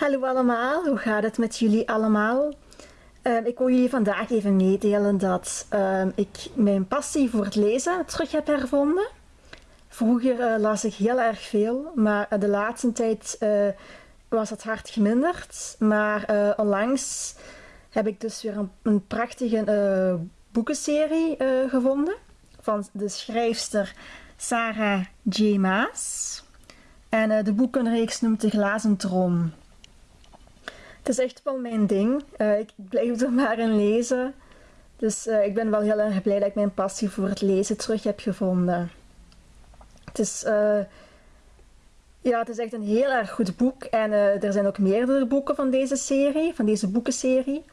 Hallo allemaal, hoe gaat het met jullie allemaal? Ehm, ik wil jullie vandaag even meedelen dat ehm, ik mijn passie voor het lezen terug heb hervonden. Vroeger eh, las ik heel erg veel, maar de laatste tijd uh, was het hard geminderd. Maar onlangs heb ik dus weer een, prachtige boekenserie gevonden van de schrijfster Sarah J. Maas. En de boekenreeks noemt De Glazen Troon. Het is echt wel mijn ding. Uh, ik blijf er maar in lezen. Dus uh, ik ben wel heel erg blij dat ik mijn passie voor het lezen terug heb gevonden. Het is, uh, ja, het is echt een heel erg goed boek. En er zijn ook meerdere boeken van deze serie, van deze boekenserie.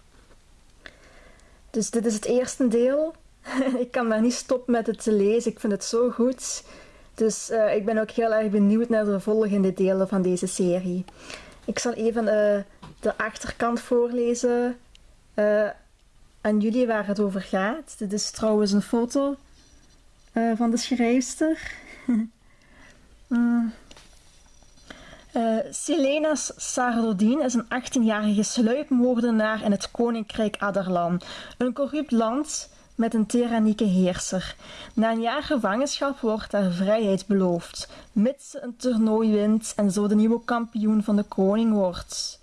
Dus dit is het eerste deel. ik kan maar niet stoppen met het te lezen. Ik vind het zo goed. Dus ik ben ook heel erg benieuwd naar de volgende delen van deze serie. Ik zal even de achterkant voorlezen uh, aan jullie waar het over gaat. Dit is trouwens een foto uh, van de schrijfster. mm. uh, Selena Sardodin is een 18-jarige sluipmoordenaar in het koninkrijk Adarlan, een corrupt land met een tyrannieke heerser. Na een jaar gevangenschap wordt haar vrijheid beloofd, mits ze een toernooi wint en zo de nieuwe kampioen van de koning wordt.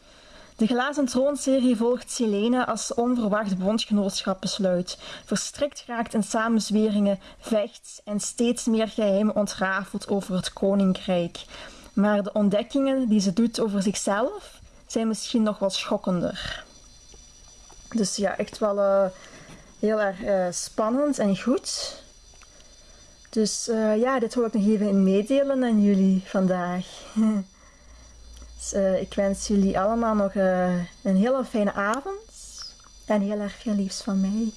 De glazen troonserie volgt Selena als onverwacht bondgenootschap besluit, verstrikt raakt in samenzweringen, vecht en steeds meer geheimen ontrafelt over het koninkrijk. Maar de ontdekkingen die ze doet over zichzelf zijn misschien nog wat schokkender. Dus ja, echt wel uh, heel erg uh, spannend en goed. Dus uh, ja, dit wil ik nog even meedelen aan jullie vandaag. Dus, uh, ik wens jullie allemaal nog uh, een hele fijne avond en heel erg veel liefs van mij.